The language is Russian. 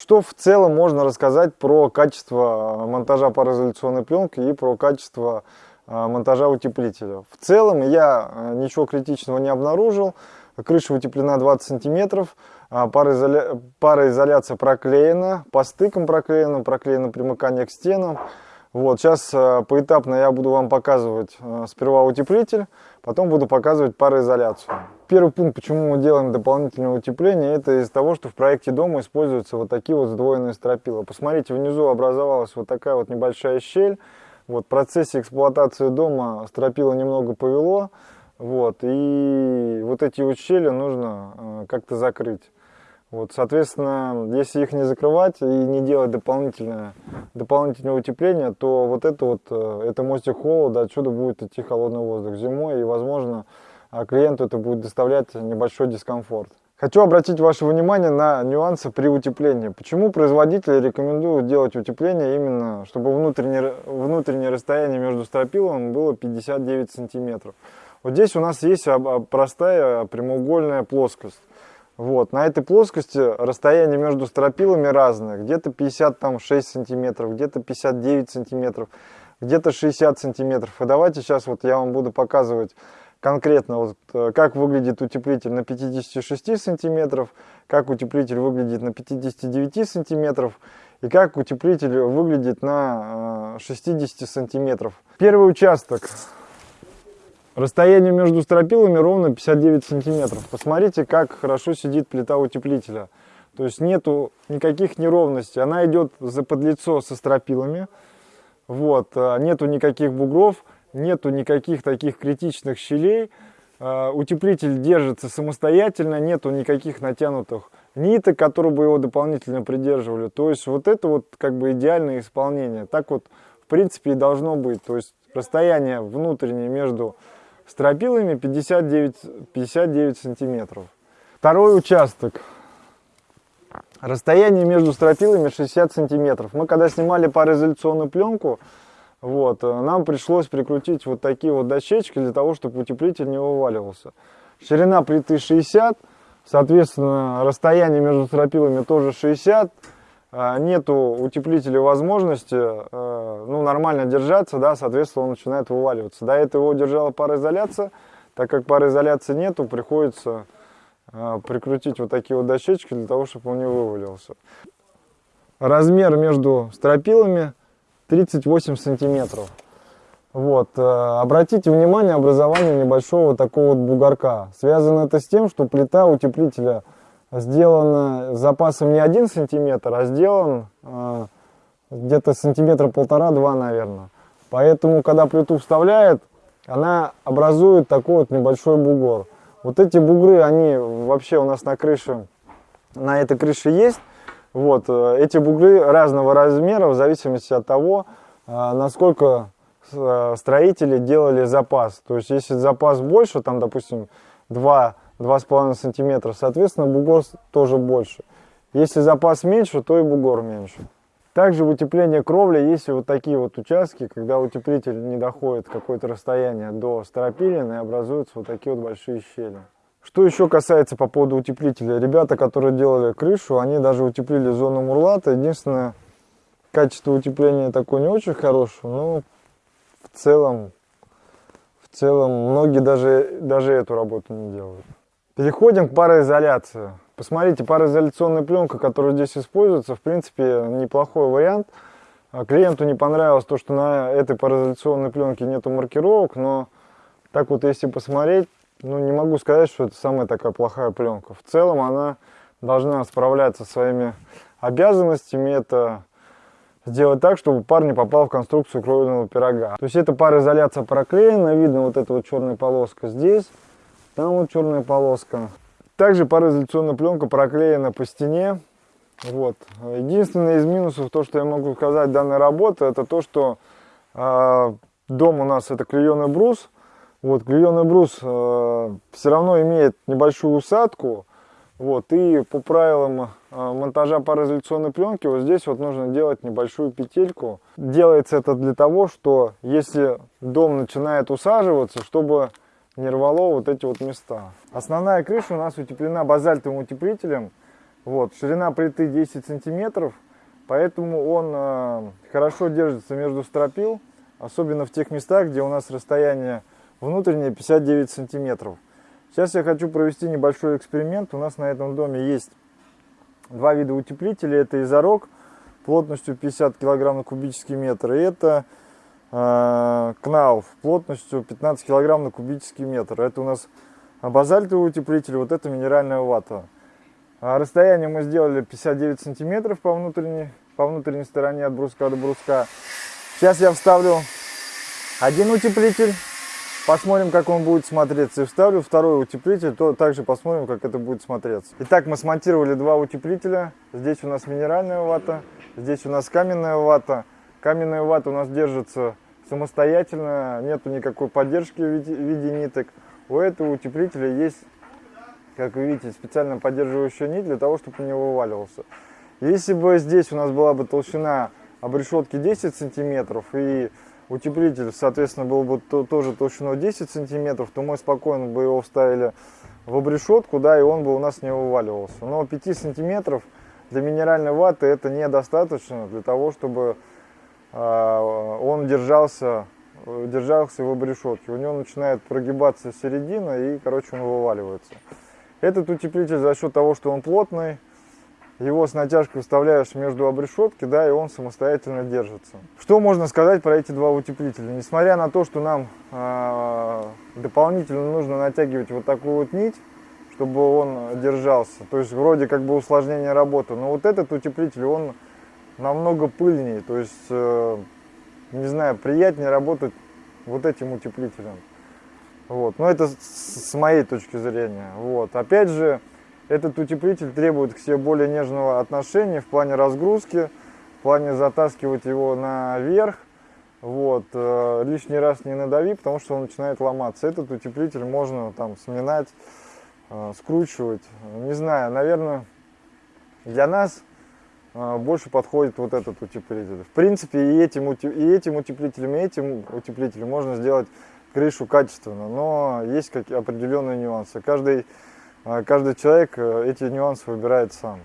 Что в целом можно рассказать про качество монтажа пароизоляционной пленки и про качество монтажа утеплителя? В целом я ничего критичного не обнаружил. Крыша утеплена 20 сантиметров, пароизоля... пароизоляция проклеена, по стыкам проклеена, проклеено примыкание к стенам. Вот, сейчас э, поэтапно я буду вам показывать э, сперва утеплитель, потом буду показывать пароизоляцию. Первый пункт, почему мы делаем дополнительное утепление, это из-за того, что в проекте дома используются вот такие вот сдвоенные стропила. Посмотрите, внизу образовалась вот такая вот небольшая щель. Вот, в процессе эксплуатации дома стропила немного повело, вот, и вот эти вот щели нужно э, как-то закрыть. Вот, соответственно, если их не закрывать и не делать дополнительное, дополнительное утепление, то вот это вот, э, это мостик холода, отсюда будет идти холодный воздух зимой, и, возможно, а, клиенту это будет доставлять небольшой дискомфорт. Хочу обратить ваше внимание на нюансы при утеплении. Почему производители рекомендуют делать утепление именно, чтобы внутреннее, внутреннее расстояние между стропилами было 59 сантиметров. Вот здесь у нас есть простая прямоугольная плоскость. Вот, на этой плоскости расстояние между стропилами разное. Где-то 56 сантиметров, где-то 59 сантиметров, где-то 60 сантиметров. И давайте сейчас вот я вам буду показывать конкретно, вот, э, как выглядит утеплитель на 56 сантиметров, как утеплитель выглядит на 59 сантиметров и как утеплитель выглядит на 60 э, сантиметров. Первый участок Расстояние между стропилами ровно 59 сантиметров. Посмотрите, как хорошо сидит плита утеплителя. То есть нету никаких неровностей. Она идет за подлицо со стропилами. Вот, а, нету никаких бугров, нету никаких таких критичных щелей. А, утеплитель держится самостоятельно, нету никаких натянутых ниток, которые бы его дополнительно придерживали. То есть вот это вот как бы идеальное исполнение. Так вот в принципе и должно быть. То есть расстояние внутреннее между стропилами 59, 59 сантиметров. Второй участок. Расстояние между стропилами 60 сантиметров. Мы когда снимали пароизоляционную пленку, вот, нам пришлось прикрутить вот такие вот дощечки для того, чтобы утеплитель не вываливался. Ширина плиты 60, соответственно, расстояние между стропилами тоже 60 а, нету утеплителя возможности э, ну, нормально держаться, да, соответственно, он начинает вываливаться. До этого его держала пароизоляция, так как пароизоляции нету, приходится э, прикрутить вот такие вот дощечки для того, чтобы он не вывалился. Размер между стропилами 38 сантиметров. Вот. Э, обратите внимание образование небольшого такого вот бугорка. Связано это с тем, что плита утеплителя сделан запасом не один сантиметр, а сделан э, где-то сантиметра полтора-два, наверное. Поэтому, когда плиту вставляет, она образует такой вот небольшой бугор. Вот эти бугры, они вообще у нас на крыше, на этой крыше есть. Вот, э, эти бугры разного размера, в зависимости от того, э, насколько э, строители делали запас. То есть, если запас больше, там, допустим, 2 2,5 сантиметра, соответственно, бугор тоже больше. Если запас меньше, то и бугор меньше. Также в утеплении кровли есть вот такие вот участки, когда утеплитель не доходит какое-то расстояние до стропилин и образуются вот такие вот большие щели. Что еще касается по поводу утеплителя. Ребята, которые делали крышу, они даже утеплили зону мурлата. Единственное, качество утепления такое не очень хорошее, но в целом, в целом многие даже, даже эту работу не делают. Переходим к пароизоляции. Посмотрите, пароизоляционная пленка, которая здесь используется, в принципе, неплохой вариант. А клиенту не понравилось то, что на этой пароизоляционной пленке нету маркировок, но так вот, если посмотреть, ну, не могу сказать, что это самая такая плохая пленка. В целом она должна справляться со своими обязанностями. Это сделать так, чтобы пар не попал в конструкцию кровельного пирога. То есть эта пароизоляция проклеена, видно вот эта вот черная полоска здесь. Там вот черная полоска. Также пароизоляционная пленка проклеена по стене. Вот. Единственное из минусов, то, что я могу сказать данной работы, это то, что э, дом у нас это клееный брус. Вот, клееный брус э, все равно имеет небольшую усадку. Вот, и по правилам э, монтажа пароизоляционной пленки вот здесь вот нужно делать небольшую петельку. Делается это для того, что если дом начинает усаживаться, чтобы не рвало вот эти вот места. Основная крыша у нас утеплена базальтовым утеплителем. Вот, ширина плиты 10 сантиметров, поэтому он э, хорошо держится между стропил, особенно в тех местах, где у нас расстояние внутреннее 59 сантиметров. Сейчас я хочу провести небольшой эксперимент. У нас на этом доме есть два вида утеплителей. Это изорог плотностью 50 кг на кубический метр. И это кнауф плотностью 15 кг на кубический метр. Это у нас базальтовый утеплитель, вот это минеральная вата. А расстояние мы сделали 59 сантиметров по внутренней, по внутренней стороне от бруска до бруска. Сейчас я вставлю один утеплитель, посмотрим, как он будет смотреться. И вставлю второй утеплитель, то также посмотрим, как это будет смотреться. Итак, мы смонтировали два утеплителя. Здесь у нас минеральная вата, здесь у нас каменная вата. Каменная вата у нас держится самостоятельно, нету никакой поддержки в виде, ниток. У этого утеплителя есть как вы видите, специально поддерживающая нить для того, чтобы не вываливался. Если бы здесь у нас была бы толщина обрешетки 10 сантиметров и утеплитель, соответственно, был бы то, тоже толщиной 10 сантиметров, то мы спокойно бы его вставили в обрешетку, да, и он бы у нас не вываливался. Но 5 сантиметров для минеральной ваты это недостаточно для того, чтобы он держался, держался в обрешетке. У него начинает прогибаться середина и, короче, он вываливается. Этот утеплитель за счет того, что он плотный, его с натяжкой вставляешь между обрешетки, да, и он самостоятельно держится. Что можно сказать про эти два утеплителя? Несмотря на то, что нам э, дополнительно нужно натягивать вот такую вот нить, чтобы он держался, то есть вроде как бы усложнение работы, но вот этот утеплитель, он намного пыльнее, то есть, э, не знаю, приятнее работать вот этим утеплителем. Вот. Но это с моей точки зрения. Вот. Опять же, этот утеплитель требует к себе более нежного отношения в плане разгрузки, в плане затаскивать его наверх. Вот. Э, лишний раз не надави, потому что он начинает ломаться. Этот утеплитель можно там сминать, э, скручивать. Не знаю, наверное, для нас больше подходит вот этот утеплитель. В принципе, и этим, и этим утеплителем, и этим утеплителем можно сделать крышу качественно, но есть какие определенные нюансы. Каждый, а, каждый человек э, эти нюансы выбирает сам.